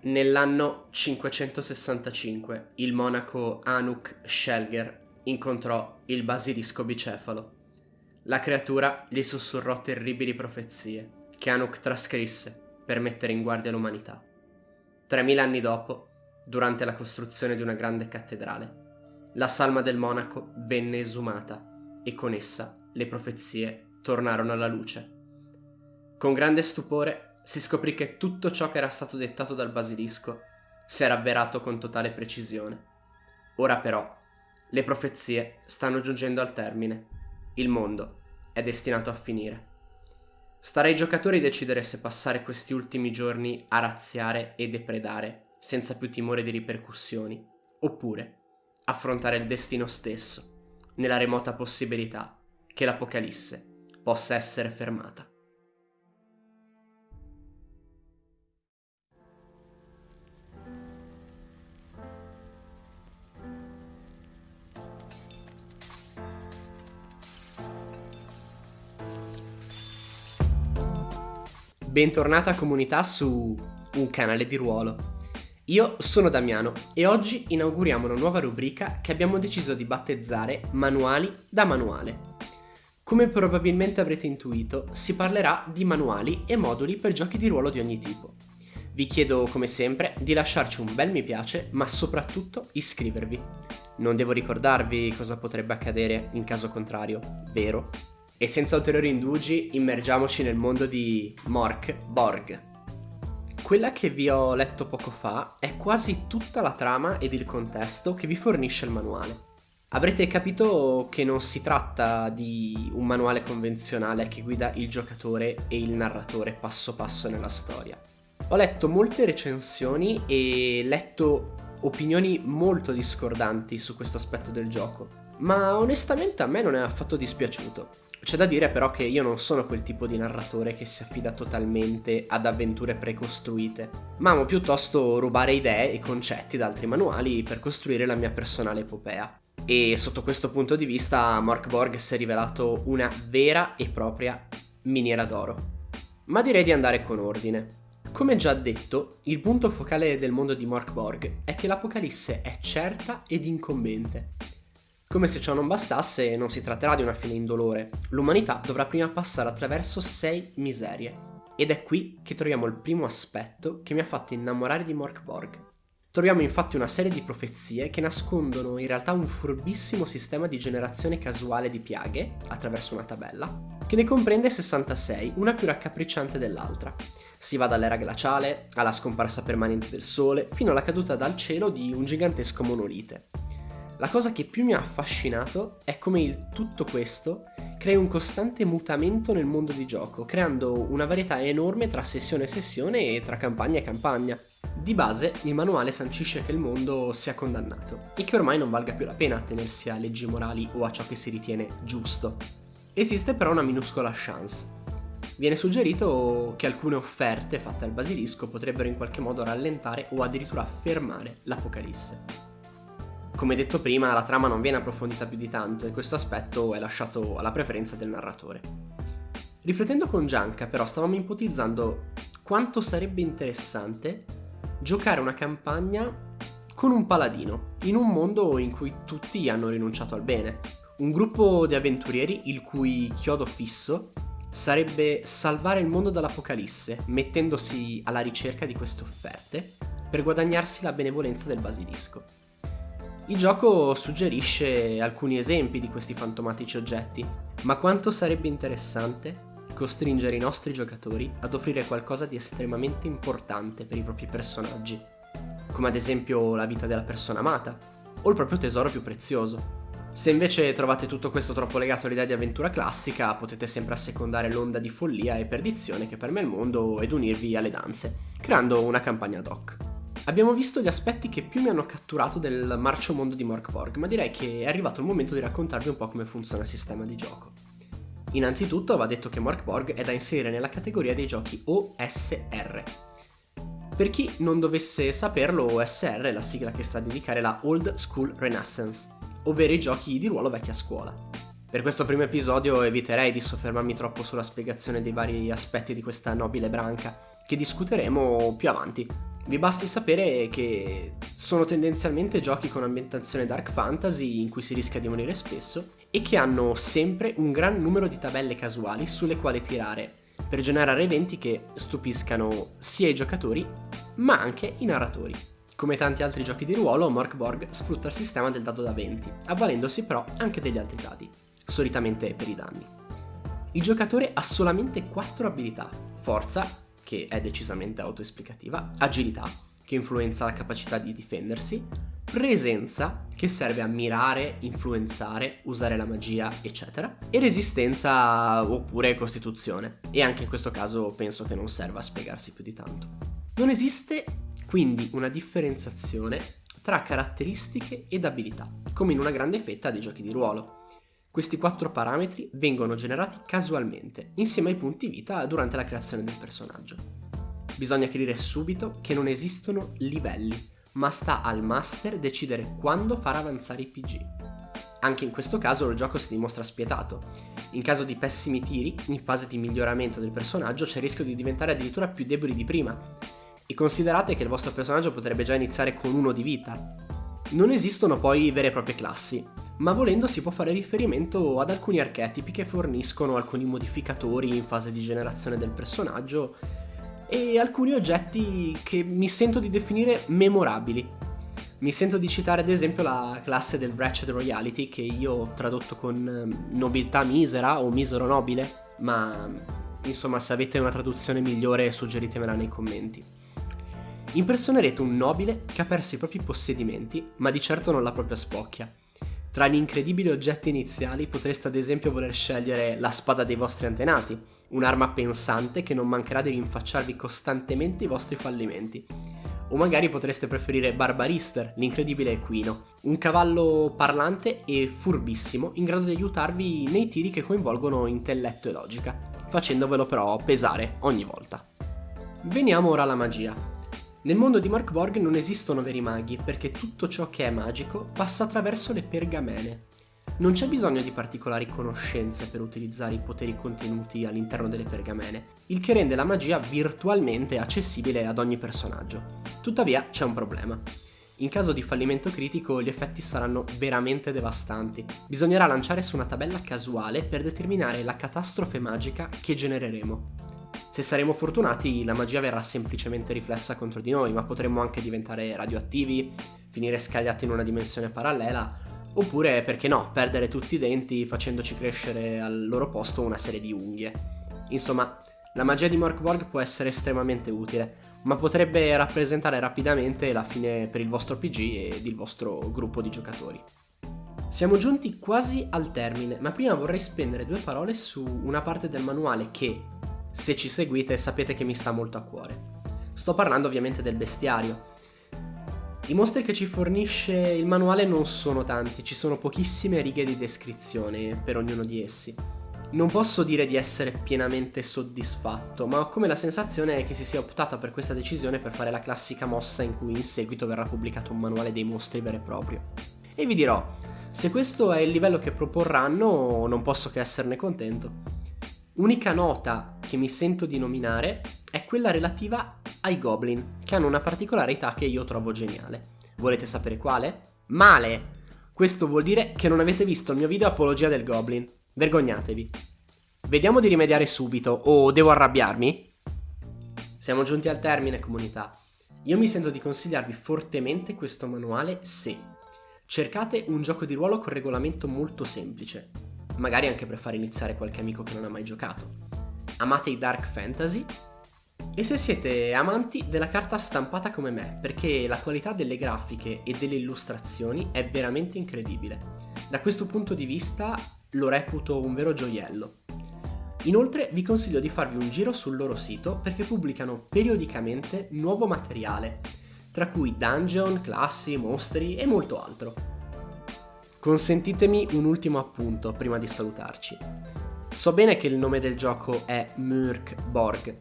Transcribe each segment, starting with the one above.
Nell'anno 565 il monaco Anuk Shelger incontrò il basilisco bicefalo. La creatura gli sussurrò terribili profezie che Anuk trascrisse per mettere in guardia l'umanità. Tremila anni dopo, durante la costruzione di una grande cattedrale, la salma del monaco venne esumata e con essa le profezie tornarono alla luce. Con grande stupore si scoprì che tutto ciò che era stato dettato dal basilisco si era avverato con totale precisione. Ora però, le profezie stanno giungendo al termine. Il mondo è destinato a finire. Starà ai giocatori decidere se passare questi ultimi giorni a razziare e depredare senza più timore di ripercussioni, oppure affrontare il destino stesso, nella remota possibilità che l'Apocalisse possa essere fermata. Bentornata comunità su un canale di ruolo. Io sono Damiano e oggi inauguriamo una nuova rubrica che abbiamo deciso di battezzare Manuali da Manuale. Come probabilmente avrete intuito, si parlerà di manuali e moduli per giochi di ruolo di ogni tipo. Vi chiedo come sempre di lasciarci un bel mi piace, ma soprattutto iscrivervi. Non devo ricordarvi cosa potrebbe accadere in caso contrario, vero? E senza ulteriori indugi, immergiamoci nel mondo di Mork Borg. Quella che vi ho letto poco fa è quasi tutta la trama ed il contesto che vi fornisce il manuale. Avrete capito che non si tratta di un manuale convenzionale che guida il giocatore e il narratore passo passo nella storia. Ho letto molte recensioni e letto opinioni molto discordanti su questo aspetto del gioco, ma onestamente a me non è affatto dispiaciuto. C'è da dire però che io non sono quel tipo di narratore che si affida totalmente ad avventure precostruite, ma amo piuttosto rubare idee e concetti da altri manuali per costruire la mia personale epopea. E sotto questo punto di vista Mark Borg si è rivelato una vera e propria miniera d'oro. Ma direi di andare con ordine. Come già detto, il punto focale del mondo di Mark Borg è che l'Apocalisse è certa ed incombente come se ciò non bastasse, non si tratterà di una fine indolore. L'umanità dovrà prima passare attraverso sei miserie. Ed è qui che troviamo il primo aspetto che mi ha fatto innamorare di Morkborg. Troviamo infatti una serie di profezie che nascondono in realtà un furbissimo sistema di generazione casuale di piaghe, attraverso una tabella, che ne comprende 66, una più raccapricciante dell'altra. Si va dall'era glaciale, alla scomparsa permanente del sole, fino alla caduta dal cielo di un gigantesco monolite. La cosa che più mi ha affascinato è come il tutto questo crea un costante mutamento nel mondo di gioco, creando una varietà enorme tra sessione e sessione e tra campagna e campagna. Di base, il manuale sancisce che il mondo sia condannato e che ormai non valga più la pena attenersi a leggi morali o a ciò che si ritiene giusto. Esiste però una minuscola chance. Viene suggerito che alcune offerte fatte al basilisco potrebbero in qualche modo rallentare o addirittura fermare l'Apocalisse. Come detto prima, la trama non viene approfondita più di tanto e questo aspetto è lasciato alla preferenza del narratore. Riflettendo con Gianca, però, stavamo ipotizzando quanto sarebbe interessante giocare una campagna con un paladino, in un mondo in cui tutti hanno rinunciato al bene. Un gruppo di avventurieri il cui chiodo fisso sarebbe salvare il mondo dall'apocalisse, mettendosi alla ricerca di queste offerte per guadagnarsi la benevolenza del basilisco. Il gioco suggerisce alcuni esempi di questi fantomatici oggetti, ma quanto sarebbe interessante costringere i nostri giocatori ad offrire qualcosa di estremamente importante per i propri personaggi, come ad esempio la vita della persona amata o il proprio tesoro più prezioso. Se invece trovate tutto questo troppo legato all'idea di avventura classica, potete sempre assecondare l'onda di follia e perdizione che permea il mondo ed unirvi alle danze, creando una campagna ad hoc. Abbiamo visto gli aspetti che più mi hanno catturato del marcio mondo di Morkborg, ma direi che è arrivato il momento di raccontarvi un po' come funziona il sistema di gioco. Innanzitutto va detto che Morkborg è da inserire nella categoria dei giochi OSR. Per chi non dovesse saperlo, OSR è la sigla che sta a indicare la Old School Renaissance, ovvero i giochi di ruolo vecchia scuola. Per questo primo episodio eviterei di soffermarmi troppo sulla spiegazione dei vari aspetti di questa nobile branca, che discuteremo più avanti, Vi basti sapere che sono tendenzialmente giochi con ambientazione dark fantasy in cui si rischia di morire spesso e che hanno sempre un gran numero di tabelle casuali sulle quali tirare per generare eventi che stupiscano sia i giocatori ma anche i narratori. Come tanti altri giochi di ruolo, Morkborg sfrutta il sistema del dado da 20, avvalendosi però anche degli altri dadi, solitamente per i danni. Il giocatore ha solamente 4 abilità, forza, che è decisamente autoesplicativa, agilità, che influenza la capacità di difendersi, presenza, che serve a mirare, influenzare, usare la magia, eccetera, e resistenza oppure costituzione. E anche in questo caso penso che non serva a spiegarsi più di tanto. Non esiste quindi una differenziazione tra caratteristiche ed abilità, come in una grande fetta dei giochi di ruolo. Questi quattro parametri vengono generati casualmente, insieme ai punti vita durante la creazione del personaggio. Bisogna chiarire subito che non esistono livelli, ma sta al master decidere quando far avanzare i PG. Anche in questo caso il gioco si dimostra spietato. In caso di pessimi tiri, in fase di miglioramento del personaggio c'è il rischio di diventare addirittura più deboli di prima. E considerate che il vostro personaggio potrebbe già iniziare con uno di vita. Non esistono poi vere e proprie classi, ma volendo si può fare riferimento ad alcuni archetipi che forniscono alcuni modificatori in fase di generazione del personaggio e alcuni oggetti che mi sento di definire memorabili. Mi sento di citare ad esempio la classe del Wretched Royalty che io ho tradotto con ehm, nobiltà misera o misero nobile, ma insomma se avete una traduzione migliore suggeritemela nei commenti. Impersonerete un nobile che ha perso i propri possedimenti, ma di certo non la propria spocchia. Tra gli incredibili oggetti iniziali potreste ad esempio voler scegliere la spada dei vostri antenati, un'arma pensante che non mancherà di rinfacciarvi costantemente i vostri fallimenti. O magari potreste preferire Barbarister, l'incredibile equino, un cavallo parlante e furbissimo in grado di aiutarvi nei tiri che coinvolgono intelletto e logica, facendovelo però pesare ogni volta. Veniamo ora alla magia. Nel mondo di Mark Borg non esistono veri maghi perché tutto ciò che è magico passa attraverso le pergamene, non c'è bisogno di particolari conoscenze per utilizzare i poteri contenuti all'interno delle pergamene, il che rende la magia virtualmente accessibile ad ogni personaggio. Tuttavia c'è un problema. In caso di fallimento critico gli effetti saranno veramente devastanti. Bisognerà lanciare su una tabella casuale per determinare la catastrofe magica che genereremo. Se saremo fortunati la magia verrà semplicemente riflessa contro di noi, ma potremmo anche diventare radioattivi, finire scagliati in una dimensione parallela Oppure, perché no, perdere tutti i denti facendoci crescere al loro posto una serie di unghie. Insomma, la magia di Morkborg può essere estremamente utile, ma potrebbe rappresentare rapidamente la fine per il vostro PG ed il vostro gruppo di giocatori. Siamo giunti quasi al termine, ma prima vorrei spendere due parole su una parte del manuale che, se ci seguite, sapete che mi sta molto a cuore. Sto parlando ovviamente del bestiario, i mostri che ci fornisce il manuale non sono tanti, ci sono pochissime righe di descrizione per ognuno di essi. Non posso dire di essere pienamente soddisfatto, ma ho come la sensazione che si sia optata per questa decisione per fare la classica mossa in cui in seguito verrà pubblicato un manuale dei mostri vero e proprio. E vi dirò, se questo è il livello che proporranno, non posso che esserne contento. Unica nota che mi sento di nominare è quella relativa ai goblin, che hanno una particolarità che io trovo geniale. Volete sapere quale? Male! Questo vuol dire che non avete visto il mio video apologia del goblin. Vergognatevi. Vediamo di rimediare subito, o devo arrabbiarmi? Siamo giunti al termine, comunità. Io mi sento di consigliarvi fortemente questo manuale se cercate un gioco di ruolo con regolamento molto semplice, magari anche per far iniziare qualche amico che non ha mai giocato. Amate i dark fantasy e se siete amanti della carta stampata come me, perché la qualità delle grafiche e delle illustrazioni è veramente incredibile. Da questo punto di vista lo reputo un vero gioiello. Inoltre vi consiglio di farvi un giro sul loro sito perché pubblicano periodicamente nuovo materiale, tra cui dungeon, classi, mostri e molto altro. Consentitemi un ultimo appunto prima di salutarci. So bene che il nome del gioco è Murk Borg,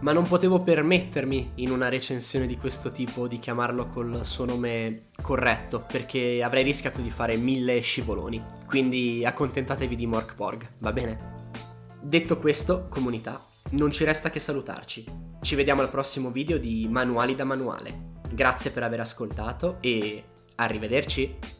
ma non potevo permettermi in una recensione di questo tipo di chiamarlo col suo nome corretto, perché avrei rischiato di fare mille scivoloni. Quindi accontentatevi di Morkborg, va bene? Detto questo, comunità, non ci resta che salutarci. Ci vediamo al prossimo video di Manuali da Manuale. Grazie per aver ascoltato e arrivederci!